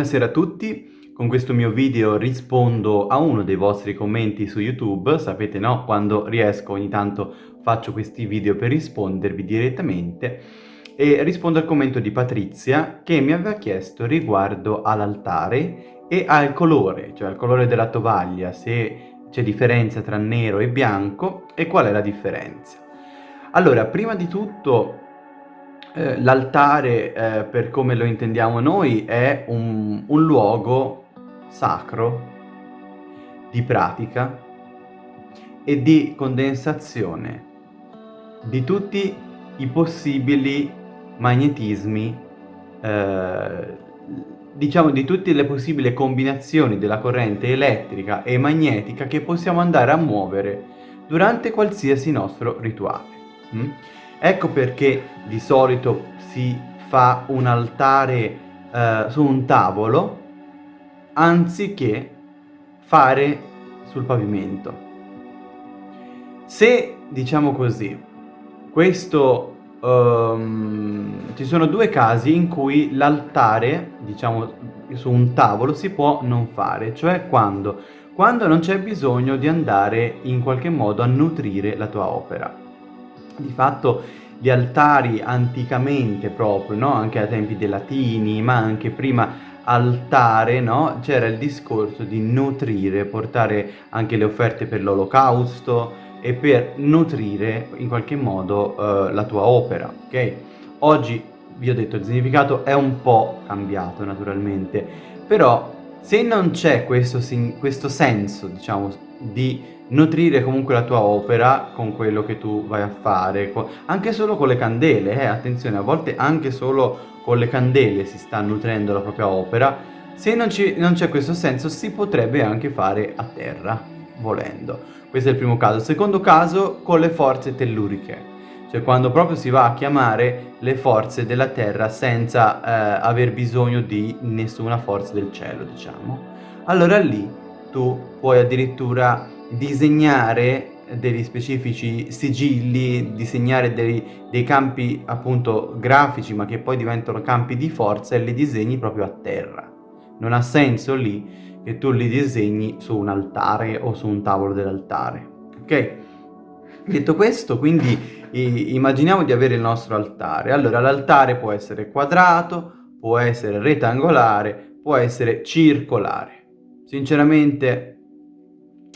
Buonasera a tutti, con questo mio video rispondo a uno dei vostri commenti su YouTube, sapete no? Quando riesco ogni tanto faccio questi video per rispondervi direttamente e rispondo al commento di Patrizia che mi aveva chiesto riguardo all'altare e al colore, cioè al colore della tovaglia, se c'è differenza tra nero e bianco e qual è la differenza. Allora, prima di tutto eh, l'altare, eh, per come lo intendiamo noi, è un, un luogo sacro di pratica e di condensazione di tutti i possibili magnetismi, eh, diciamo di tutte le possibili combinazioni della corrente elettrica e magnetica che possiamo andare a muovere durante qualsiasi nostro rituale. Mm? Ecco perché di solito si fa un altare eh, su un tavolo anziché fare sul pavimento. Se, diciamo così, questo... Um, ci sono due casi in cui l'altare, diciamo, su un tavolo si può non fare, cioè quando? Quando non c'è bisogno di andare in qualche modo a nutrire la tua opera di fatto gli altari anticamente proprio, no? anche ai tempi dei latini, ma anche prima altare, no? c'era il discorso di nutrire, portare anche le offerte per l'olocausto e per nutrire in qualche modo uh, la tua opera, ok? Oggi, vi ho detto, il significato è un po' cambiato naturalmente, però se non c'è questo, questo senso, diciamo, di nutrire comunque la tua opera con quello che tu vai a fare, anche solo con le candele, eh, attenzione, a volte anche solo con le candele si sta nutrendo la propria opera, se non c'è questo senso si potrebbe anche fare a terra, volendo. Questo è il primo caso. Secondo caso con le forze telluriche, cioè quando proprio si va a chiamare le forze della terra senza eh, aver bisogno di nessuna forza del cielo, diciamo. Allora lì tu puoi addirittura disegnare degli specifici sigilli, disegnare dei, dei, campi appunto grafici ma che poi diventano campi di forza e li disegni proprio a terra. Non ha senso lì che tu li disegni su un altare o su un tavolo dell'altare. Ok? Detto questo, quindi immaginiamo di avere il nostro altare. Allora l'altare può essere quadrato, può essere rettangolare, può essere circolare. Sinceramente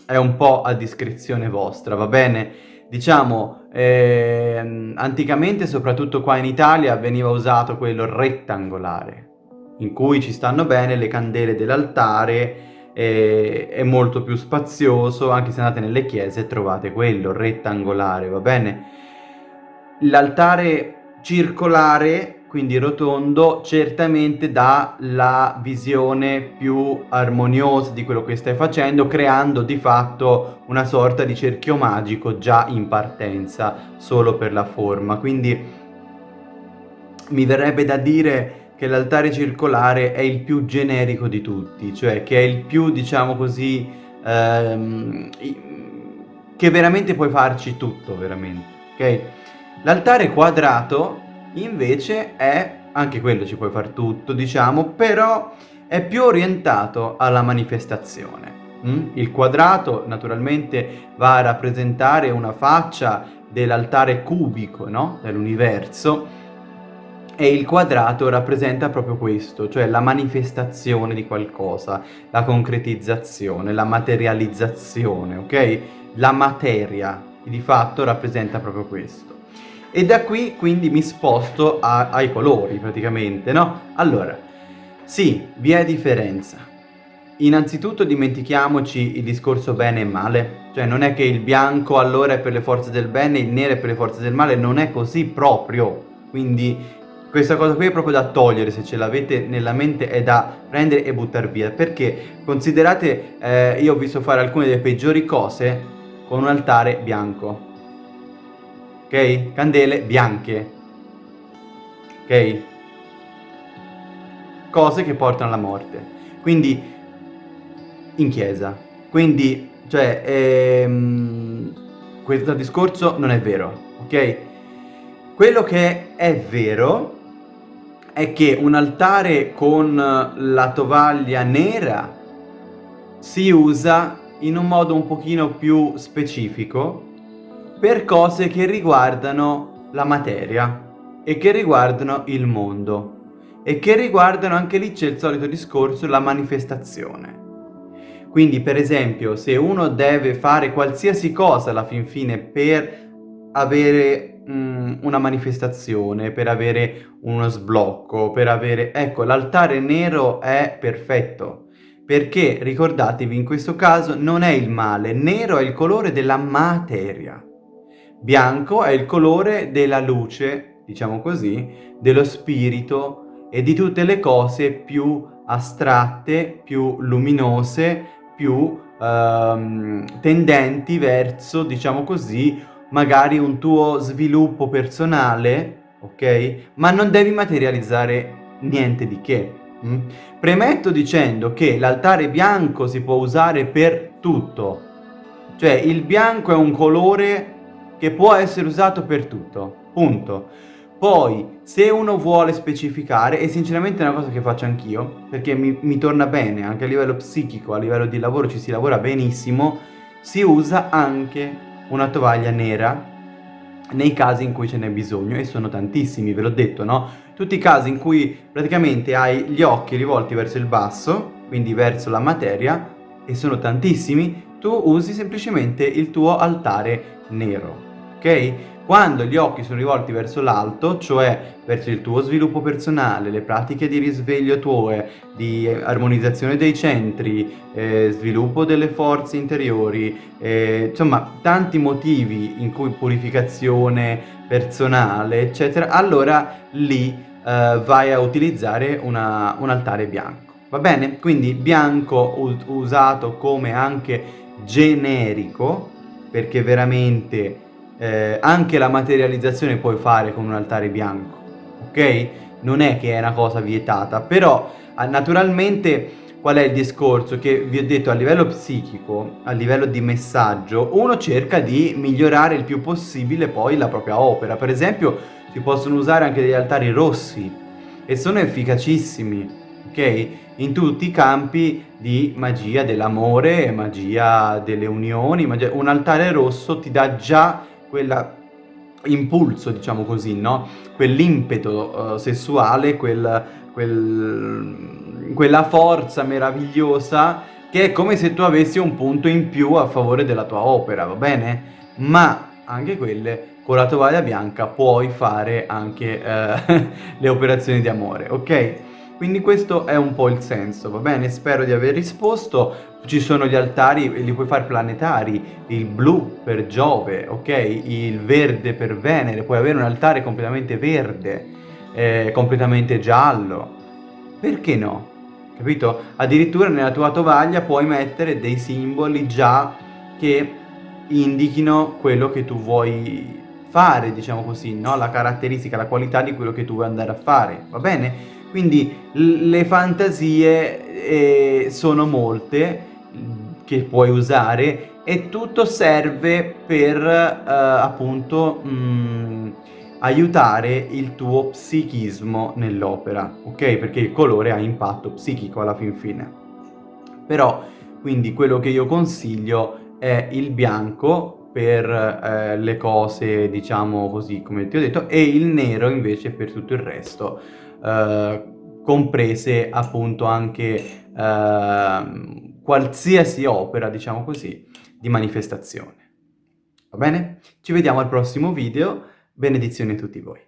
è un po' a discrezione vostra, va bene? Diciamo, eh, anticamente, soprattutto qua in Italia, veniva usato quello rettangolare, in cui ci stanno bene le candele dell'altare, eh, è molto più spazioso, anche se andate nelle chiese trovate quello rettangolare, va bene? L'altare circolare quindi rotondo, certamente dà la visione più armoniosa di quello che stai facendo, creando di fatto una sorta di cerchio magico già in partenza, solo per la forma. Quindi mi verrebbe da dire che l'altare circolare è il più generico di tutti, cioè che è il più, diciamo così, ehm, che veramente puoi farci tutto, veramente, ok? L'altare quadrato invece è, anche quello ci puoi far tutto diciamo, però è più orientato alla manifestazione. Mm? Il quadrato naturalmente va a rappresentare una faccia dell'altare cubico no? dell'universo e il quadrato rappresenta proprio questo, cioè la manifestazione di qualcosa, la concretizzazione, la materializzazione, ok? La materia, di fatto rappresenta proprio questo. E da qui quindi mi sposto a, ai colori praticamente, no? Allora, sì, vi è differenza. Innanzitutto dimentichiamoci il discorso bene e male, cioè non è che il bianco allora è per le forze del bene, il nero è per le forze del male, non è così proprio. Quindi questa cosa qui è proprio da togliere, se ce l'avete nella mente è da prendere e buttare via, perché considerate, eh, io ho visto fare alcune delle peggiori cose con un altare bianco Candele bianche, ok? Cose che portano alla morte. Quindi, in chiesa. Quindi, cioè, ehm, questo discorso non è vero, ok? Quello che è vero è che un altare con la tovaglia nera si usa in un modo un pochino più specifico per cose che riguardano la materia e che riguardano il mondo e che riguardano anche lì c'è il solito discorso la manifestazione. Quindi per esempio se uno deve fare qualsiasi cosa alla fin fine per avere mm, una manifestazione, per avere uno sblocco, per avere... Ecco, l'altare nero è perfetto, perché ricordatevi in questo caso non è il male, nero è il colore della materia, bianco è il colore della luce, diciamo così, dello spirito e di tutte le cose più astratte, più luminose, più ehm, tendenti verso, diciamo così, magari un tuo sviluppo personale, ok? Ma non devi materializzare niente di che. Mm? Premetto dicendo che l'altare bianco si può usare per tutto. Cioè il bianco è un colore che può essere usato per tutto. Punto. Poi, se uno vuole specificare, e sinceramente è una cosa che faccio anch'io, perché mi, mi, torna bene, anche a livello psichico, a livello di lavoro ci si lavora benissimo, si usa anche una tovaglia nera nei casi in cui ce n'è bisogno, e sono tantissimi, ve l'ho detto, no? Tutti i casi in cui praticamente hai gli occhi rivolti verso il basso, quindi verso la materia, e sono tantissimi, tu usi semplicemente il tuo altare nero, ok? Quando gli occhi sono rivolti verso l'alto, cioè verso il tuo sviluppo personale, le pratiche di risveglio tue, di armonizzazione dei centri, eh, sviluppo delle forze interiori, eh, insomma tanti motivi in cui purificazione personale, eccetera, allora lì eh, vai a utilizzare una, un altare bianco. Va bene? Quindi bianco usato come anche generico, perché veramente eh, anche la materializzazione puoi fare con un altare bianco, ok? Non è che è una cosa vietata, però naturalmente qual è il discorso? Che vi ho detto a livello psichico, a livello di messaggio, uno cerca di migliorare il più possibile poi la propria opera. Per esempio si possono usare anche degli altari rossi e sono efficacissimi, ok? In tutti i campi di magia dell'amore, magia delle unioni, magia... un altare rosso ti dà già quella impulso, diciamo così, no? Quell'impeto uh, sessuale, quel, quel, quella forza meravigliosa che è come se tu avessi un punto in più a favore della tua opera, va bene? Ma anche quelle con la tovaglia bianca puoi fare anche uh, le operazioni di amore, ok? Quindi questo è un po' il senso, va bene? Spero di aver risposto. Ci sono gli altari, li puoi fare planetari, il blu per Giove, ok? Il verde per Venere, puoi avere un altare completamente verde, eh, completamente giallo. Perché no? Capito? Addirittura nella tua tovaglia puoi mettere dei simboli già che indichino quello che tu vuoi fare, diciamo così, no? La caratteristica, la qualità di quello che tu vuoi andare a fare, va bene? Quindi le fantasie eh, sono molte che puoi usare e tutto serve per eh, appunto mh, mm, aiutare il tuo psichismo nell'opera, ok? Perché il colore ha impatto psichico alla fin fine. Però, quindi quello che io consiglio è il bianco per eh, le cose, diciamo così, come ti ho detto, e il nero invece per tutto il resto. Eh, comprese appunto anche uh, qualsiasi opera, diciamo così, di manifestazione. Va bene? Ci vediamo al prossimo video, benedizioni a tutti voi.